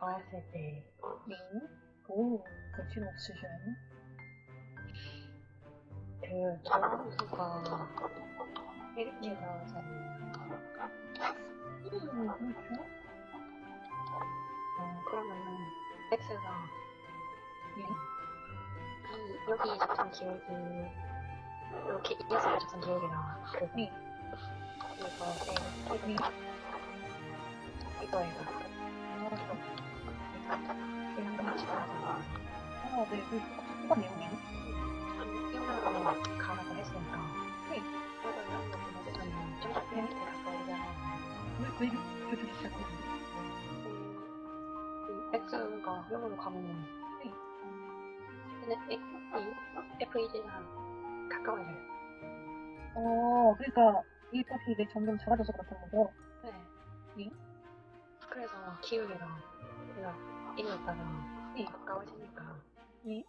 봤을 때 네. 오, 거침 없으셔요? 그 저함수가 이렇게 나오잖아요. 음, 그렇죠. 어, 그러면은 x가 네. 이 여기 작성 기억이 이렇게 이어서 작성 기억이 나와. 그 네. 이거 네. 네. 이거예요. 아, 이런 거 집어서 아, 네. 그 똑같은 내용이네. 이거는 가라고 했으니까. 네. 이거 이런 거 보내주면 좀더 밑에 가까우잖아요. 왜, 그 얘기 해주시죠? 이 x가 0으로 가면 네. 근데 이 FED랑 가까워져요. 어, 그러니까 이 값이 이제 점점 작아져서 그렇다는 거죠? 네. 네. 그래서 기울기가 내가 이겼다가 네. 가까워지니까 네.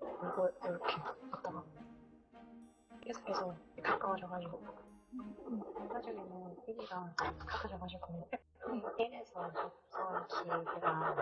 이거 이렇게 갔다가 계속해서 가까워져가지고 나중에는 여기가 가까워져가지고 F1에서 접선 기울기가